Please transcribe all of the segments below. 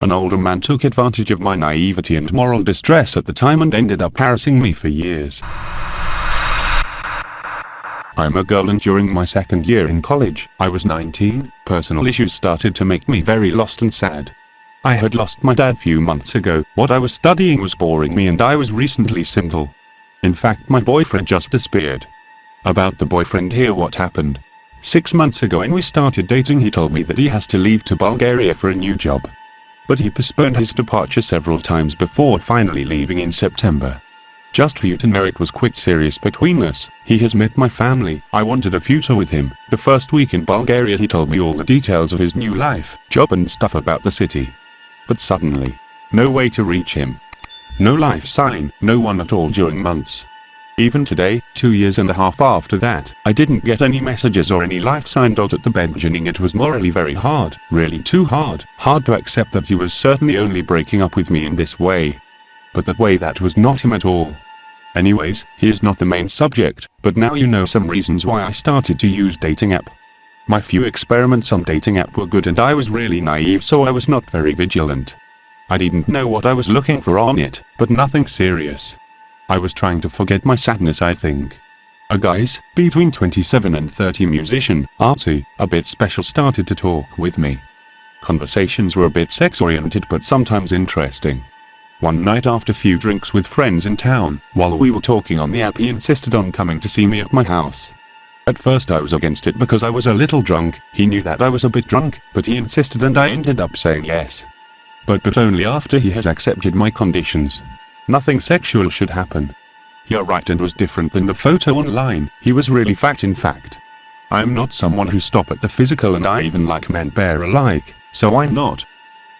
An older man took advantage of my naivety and moral distress at the time and ended up harassing me for years. I'm a girl and during my second year in college, I was 19, personal issues started to make me very lost and sad. I had lost my dad few months ago, what I was studying was boring me and I was recently single. In fact my boyfriend just disappeared. About the boyfriend here what happened. Six months ago when we started dating he told me that he has to leave to Bulgaria for a new job. But he postponed his departure several times before finally leaving in September. Just for you to know it was quite serious between us, he has met my family, I wanted a future with him. The first week in Bulgaria he told me all the details of his new life, job and stuff about the city. But suddenly, no way to reach him. No life sign, no one at all during months. Even today, two years and a half after that, I didn't get any messages or any life sign. At the beginning it was morally very hard, really too hard, hard to accept that he was certainly only breaking up with me in this way but that way that was not him at all. Anyways, here's not the main subject, but now you know some reasons why I started to use dating app. My few experiments on dating app were good and I was really naive so I was not very vigilant. I didn't know what I was looking for on it, but nothing serious. I was trying to forget my sadness I think. A guy's, between 27 and 30 musician, artsy, a bit special started to talk with me. Conversations were a bit sex-oriented but sometimes interesting. One night after few drinks with friends in town, while we were talking on the app he insisted on coming to see me at my house. At first I was against it because I was a little drunk, he knew that I was a bit drunk, but he insisted and I ended up saying yes. But but only after he has accepted my conditions. Nothing sexual should happen. You're right and was different than the photo online, he was really fat in fact. I'm not someone who stop at the physical and I even like men bare alike, so I'm not.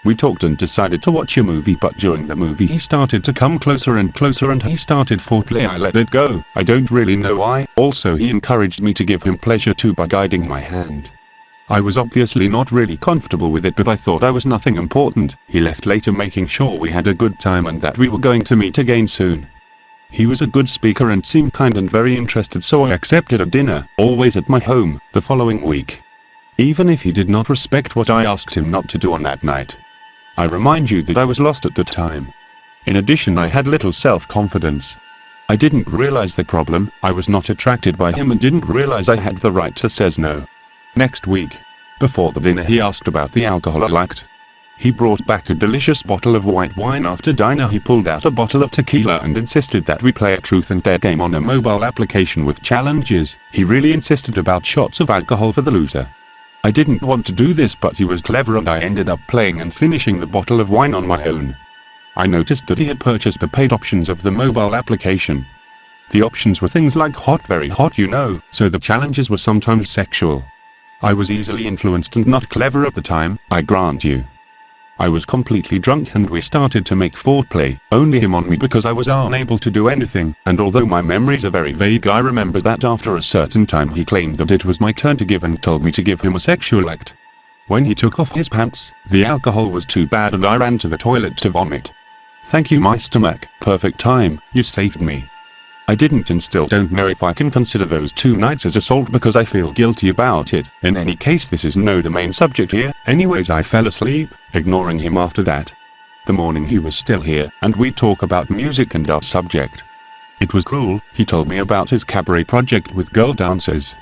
We talked and decided to watch a movie but during the movie he started to come closer and closer and he started foreplay I let it go, I don't really know why, also he encouraged me to give him pleasure too by guiding my hand. I was obviously not really comfortable with it but I thought I was nothing important, he left later making sure we had a good time and that we were going to meet again soon. He was a good speaker and seemed kind and very interested so I accepted a dinner, always at my home, the following week. Even if he did not respect what I asked him not to do on that night. I remind you that I was lost at the time. In addition I had little self-confidence. I didn't realize the problem, I was not attracted by him and didn't realize I had the right to says no. Next week. Before the dinner he asked about the alcohol I liked. He brought back a delicious bottle of white wine after dinner he pulled out a bottle of tequila and insisted that we play a truth and dare game on a mobile application with challenges, he really insisted about shots of alcohol for the loser. I didn't want to do this but he was clever and I ended up playing and finishing the bottle of wine on my own. I noticed that he had purchased the paid options of the mobile application. The options were things like hot very hot you know, so the challenges were sometimes sexual. I was easily influenced and not clever at the time, I grant you. I was completely drunk and we started to make foreplay, only him on me because I was unable to do anything, and although my memories are very vague I remember that after a certain time he claimed that it was my turn to give and told me to give him a sexual act. When he took off his pants, the alcohol was too bad and I ran to the toilet to vomit. Thank you my stomach, perfect time, you saved me. I didn't and still don't know if I can consider those two nights as assault because I feel guilty about it. In any case this is no the main subject here. Anyways I fell asleep, ignoring him after that. The morning he was still here, and we talk about music and our subject. It was cruel, he told me about his cabaret project with girl dancers.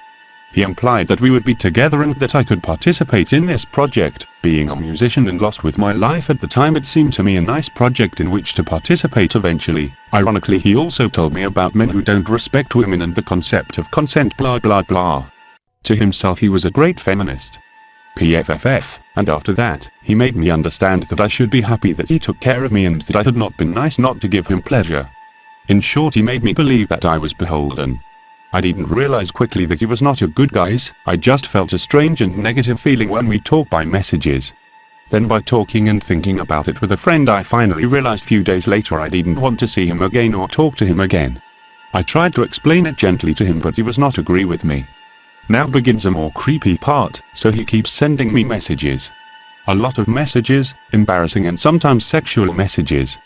He implied that we would be together and that I could participate in this project. Being a musician and lost with my life at the time it seemed to me a nice project in which to participate eventually. Ironically he also told me about men who don't respect women and the concept of consent blah blah blah. To himself he was a great feminist. PFFF, and after that, he made me understand that I should be happy that he took care of me and that I had not been nice not to give him pleasure. In short he made me believe that I was beholden. I didn't realize quickly that he was not a good guys, I just felt a strange and negative feeling when we talked by messages. Then by talking and thinking about it with a friend I finally realized few days later I didn't want to see him again or talk to him again. I tried to explain it gently to him but he was not agree with me. Now begins a more creepy part, so he keeps sending me messages. A lot of messages, embarrassing and sometimes sexual messages.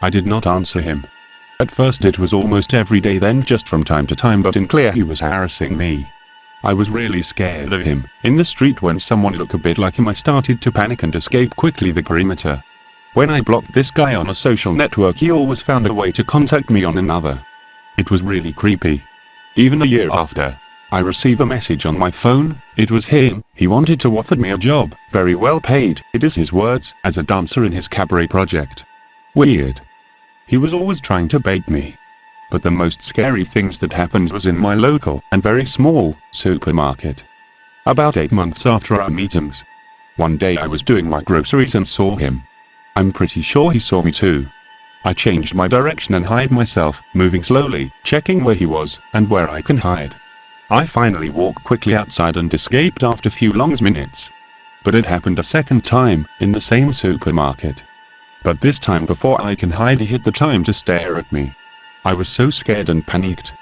I did not answer him. At first it was almost every day then just from time to time but in clear he was harassing me. I was really scared of him. In the street when someone looked a bit like him I started to panic and escape quickly the perimeter. When I blocked this guy on a social network he always found a way to contact me on another. It was really creepy. Even a year after, I receive a message on my phone, it was him, he wanted to offer me a job, very well paid, it is his words, as a dancer in his cabaret project. Weird. He was always trying to bait me. But the most scary things that happened was in my local, and very small, supermarket. About 8 months after our meetings. One day I was doing my groceries and saw him. I'm pretty sure he saw me too. I changed my direction and hide myself, moving slowly, checking where he was, and where I can hide. I finally walked quickly outside and escaped after few long minutes. But it happened a second time, in the same supermarket. But this time before I can hide he hit the time to stare at me. I was so scared and panicked.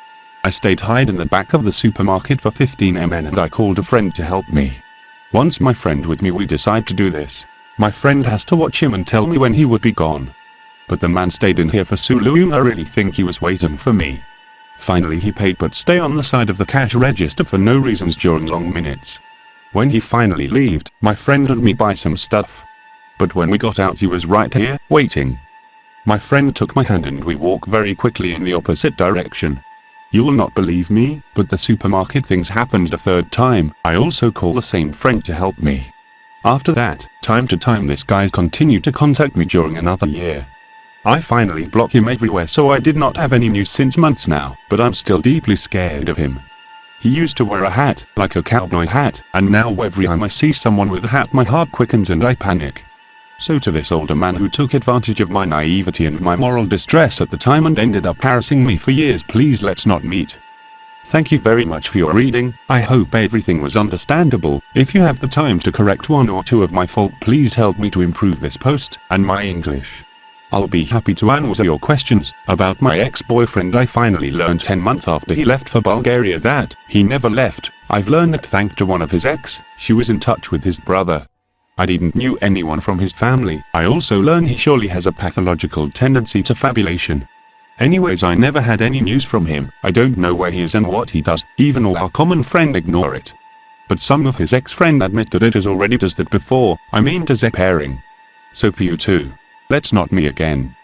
I stayed hide in the back of the supermarket for 15 mn and I called a friend to help me. Once my friend with me we decide to do this. My friend has to watch him and tell me when he would be gone. But the man stayed in here for so long I really think he was waiting for me. Finally he paid but stay on the side of the cash register for no reasons during long minutes. When he finally left, my friend and me buy some stuff. But when we got out he was right here, waiting. My friend took my hand and we walk very quickly in the opposite direction. You will not believe me, but the supermarket things happened a third time, I also call the same friend to help me. After that, time to time this guy continued to contact me during another year. I finally block him everywhere so I did not have any news since months now, but I'm still deeply scared of him. He used to wear a hat, like a cowboy hat, and now every time I see someone with a hat my heart quickens and I panic. So to this older man who took advantage of my naivety and my moral distress at the time and ended up harassing me for years please let's not meet. Thank you very much for your reading, I hope everything was understandable, if you have the time to correct one or two of my fault please help me to improve this post, and my English. I'll be happy to answer your questions. About my ex-boyfriend I finally learned 10 months after he left for Bulgaria that he never left. I've learned that thanks to one of his ex, she was in touch with his brother. I didn't knew anyone from his family. I also learned he surely has a pathological tendency to fabulation. Anyways I never had any news from him, I don't know where he is and what he does, even all our common friend ignore it. But some of his ex-friend admit that it has already does that before, I mean does a pairing. So for you too. Let's not me again.